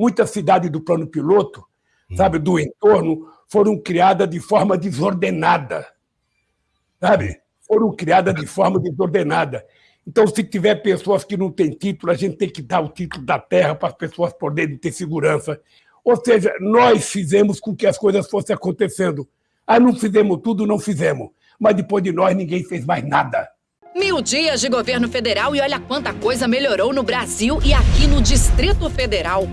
muitas cidades do plano piloto, sabe, do entorno, foram criadas de forma desordenada. Sabe? Foram criadas de forma desordenada. Então, se tiver pessoas que não têm título, a gente tem que dar o título da terra para as pessoas poderem ter segurança. Ou seja, nós fizemos com que as coisas fossem acontecendo. Ah, não fizemos tudo, não fizemos. Mas depois de nós, ninguém fez mais nada. Mil dias de governo federal e olha quanta coisa melhorou no Brasil e aqui no Distrito Federal.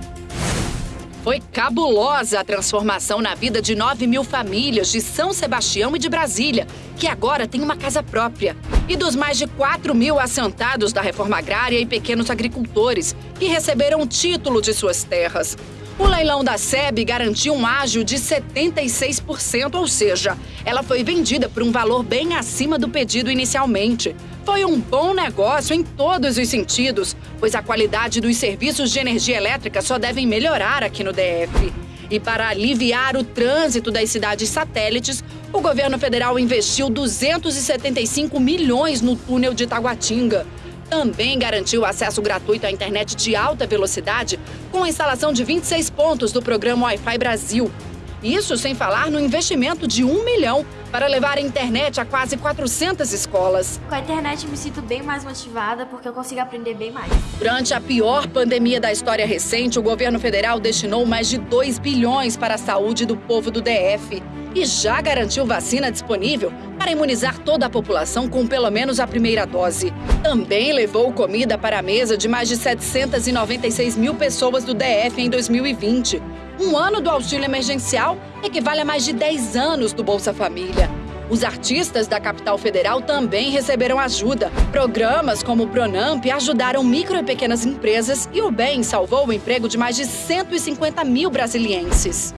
Foi cabulosa a transformação na vida de 9 mil famílias de São Sebastião e de Brasília, que agora tem uma casa própria. E dos mais de 4 mil assentados da reforma agrária e pequenos agricultores, que receberam o título de suas terras. O leilão da SEB garantiu um ágio de 76%, ou seja, ela foi vendida por um valor bem acima do pedido inicialmente. Foi um bom negócio em todos os sentidos, pois a qualidade dos serviços de energia elétrica só devem melhorar aqui no DF. E para aliviar o trânsito das cidades satélites, o governo federal investiu 275 milhões no túnel de Taguatinga também garantiu acesso gratuito à internet de alta velocidade com a instalação de 26 pontos do programa Wi-Fi Brasil. Isso sem falar no investimento de um milhão para levar a internet a quase 400 escolas. Com a internet me sinto bem mais motivada porque eu consigo aprender bem mais. Durante a pior pandemia da história recente, o governo federal destinou mais de 2 bilhões para a saúde do povo do DF e já garantiu vacina disponível para imunizar toda a população com pelo menos a primeira dose. Também levou comida para a mesa de mais de 796 mil pessoas do DF em 2020. Um ano do auxílio emergencial equivale a mais de 10 anos do Bolsa Família. Os artistas da capital federal também receberam ajuda. Programas como o Pronamp ajudaram micro e pequenas empresas e o BEM salvou o emprego de mais de 150 mil brasilienses.